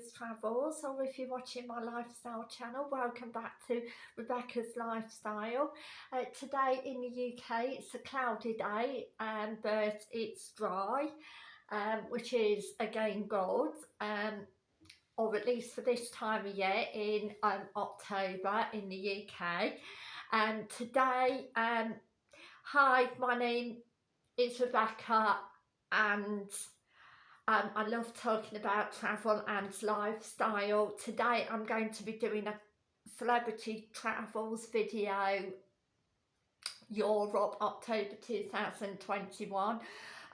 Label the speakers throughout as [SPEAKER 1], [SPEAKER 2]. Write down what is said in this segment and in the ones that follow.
[SPEAKER 1] Rebecca's Travels or if you're watching my lifestyle channel welcome back to Rebecca's Lifestyle. Uh, today in the UK it's a cloudy day um, but it's dry um, which is again good um, or at least for this time of year in um, October in the UK and today um, hi my name is Rebecca and um, I love talking about travel and lifestyle. Today I'm going to be doing a celebrity travels video Europe October 2021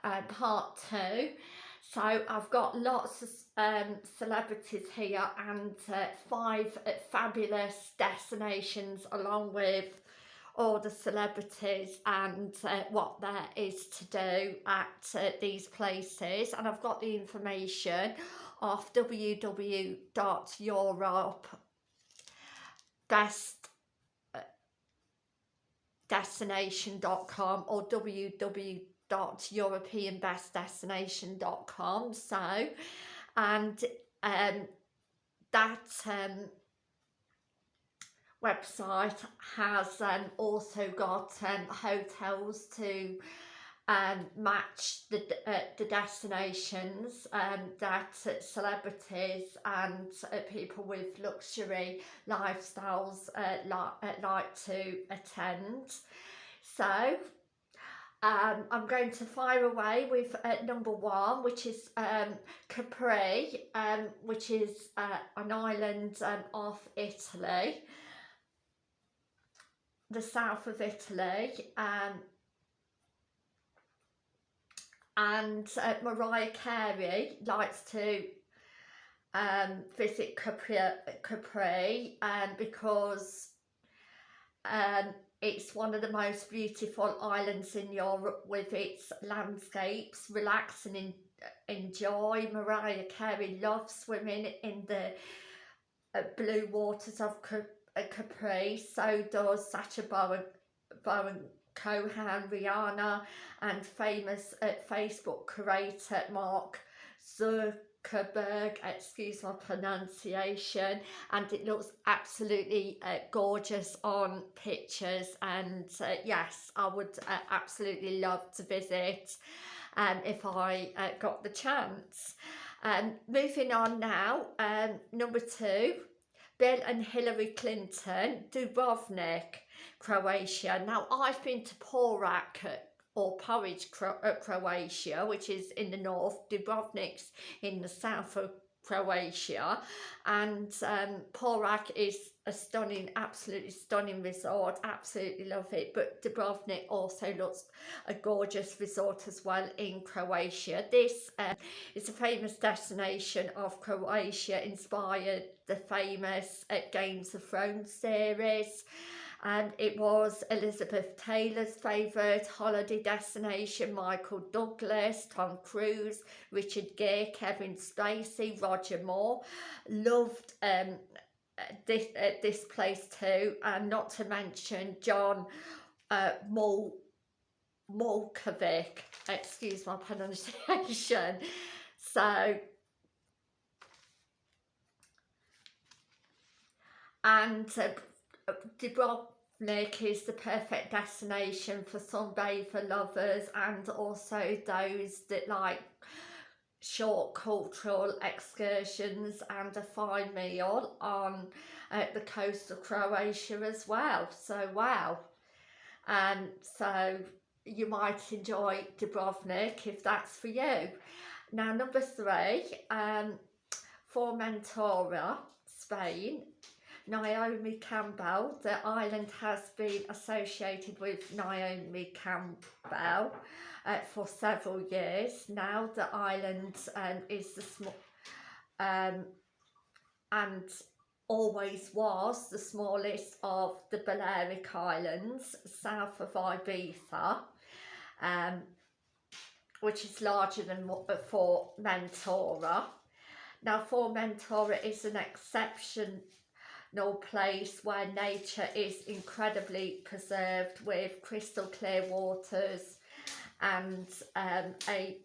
[SPEAKER 1] uh, part 2 so I've got lots of um, celebrities here and uh, five fabulous destinations along with all the celebrities and uh, what there is to do at uh, these places. And I've got the information off www.europe best uh, destination.com or www.europeanbestdestination.com so and um that um website has um, also got um, hotels to um, match the, uh, the destinations um, that uh, celebrities and uh, people with luxury lifestyles uh, li uh, like to attend. So um, I'm going to fire away with uh, number one, which is um, Capri, um, which is an island um, off Italy the south of Italy um, and uh, Mariah Carey likes to um, visit Capri, Capri um, because um, it's one of the most beautiful islands in Europe with its landscapes, relax and in, enjoy. Mariah Carey loves swimming in the uh, blue waters of Capri Capri, so does Sacha Baron, Baron Cohen, Rihanna and famous uh, Facebook creator Mark Zuckerberg, excuse my pronunciation, and it looks absolutely uh, gorgeous on pictures. And uh, yes, I would uh, absolutely love to visit um, if I uh, got the chance. Um, moving on now, um, number two, Bill and Hillary Clinton, Dubrovnik, Croatia. Now, I've been to Porac or Porridge, uh, Croatia, which is in the north, Dubrovnik's in the south of Croatia and um, is a stunning, absolutely stunning resort, absolutely love it but Dubrovnik also looks a gorgeous resort as well in Croatia. This uh, is a famous destination of Croatia inspired the famous uh, Games of Thrones series and it was Elizabeth Taylor's favourite holiday destination, Michael Douglas, Tom Cruise, Richard Gere, Kevin Spacey, Roger Moore. Loved um, this, uh, this place too, and not to mention John uh, Mul Mulkovic, excuse my pronunciation. So, and uh, Dubrovnik is the perfect destination for sunbather lovers and also those that like short cultural excursions and a fine meal on uh, the coast of Croatia as well. So wow. And um, so you might enjoy Dubrovnik if that's for you. Now number three, um, Formentora, Spain Naomi Campbell. The island has been associated with Naomi Campbell uh, for several years. Now the island um, is the small um, and always was the smallest of the Balearic Islands south of Ibiza um, which is larger than for Mentora. Now Formentora is an exception place where nature is incredibly preserved with crystal clear waters and um, a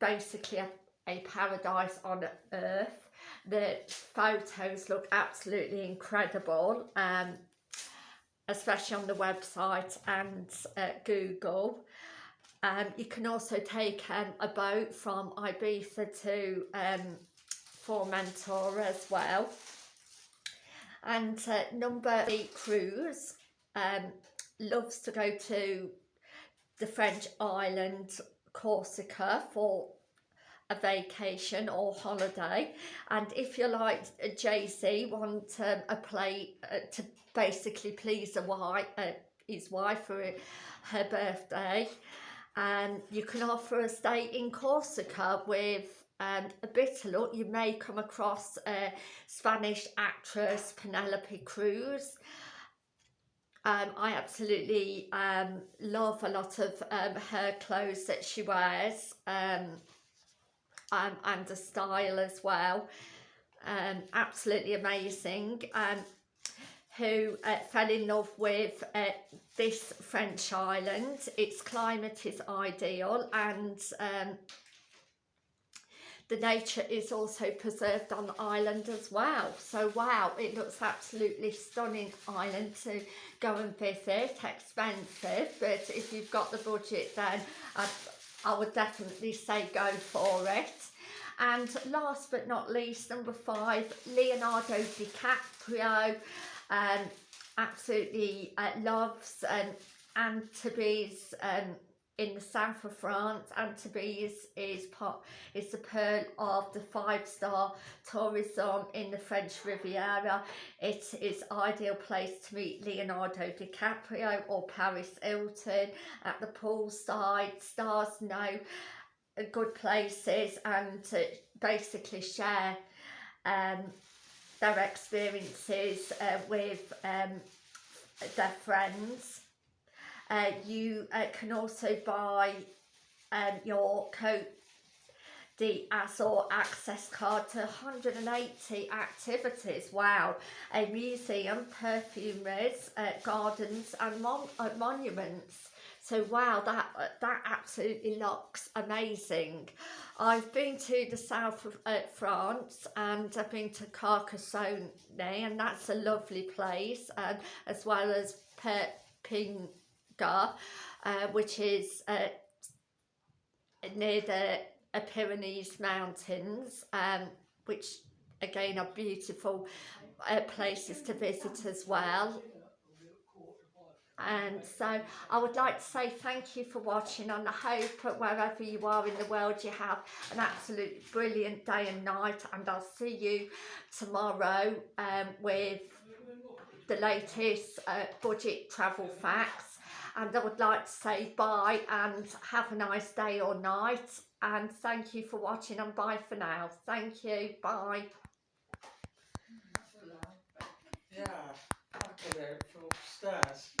[SPEAKER 1] basically a, a paradise on earth. the photos look absolutely incredible um, especially on the website and uh, Google um, you can also take um, a boat from Ibiza to um, Formentor as well and uh, number eight cruise um, loves to go to the French island Corsica for a vacation or holiday. And if you like uh, JC want um, a play uh, to basically please a wife, uh, his wife for her birthday. And you can offer a stay in Corsica with a bit of luck you may come across a Spanish actress Penelope Cruz um, I absolutely um, love a lot of um, her clothes that she wears um, um, and the style as well. Um, absolutely amazing. Um, who uh, fell in love with uh, this French island. Its climate is ideal and um, the nature is also preserved on the island as well. So wow it looks absolutely stunning island to go and visit. Expensive but if you've got the budget then I, I would definitely say go for it. And last but not least number five Leonardo DiCaprio um, absolutely uh, loves um, Antibes um, in the south of France. Antibes is part is the pearl of the five-star tourism in the French Riviera. It is ideal place to meet Leonardo DiCaprio or Paris Hilton at the poolside. Stars know good places and to basically share um, their experiences uh, with um, their friends uh, you uh, can also buy um, your coat the Azor access card to 180 activities. Wow. A museum, perfumeries, uh, gardens and mon uh, monuments. So wow, that uh, that absolutely looks amazing. I've been to the south of uh, France and I've been to Carcassonne and that's a lovely place and as well as Perpignan uh, which is uh, near the Pyrenees Mountains, um, which again are beautiful uh, places to visit as well. And so I would like to say thank you for watching and I hope that wherever you are in the world you have an absolutely brilliant day and night and I'll see you tomorrow um, with the latest uh, budget travel facts and I would like to say bye and have a nice day or night. And thank you for watching and bye for now. Thank you. Bye.
[SPEAKER 2] Yeah, for upstairs.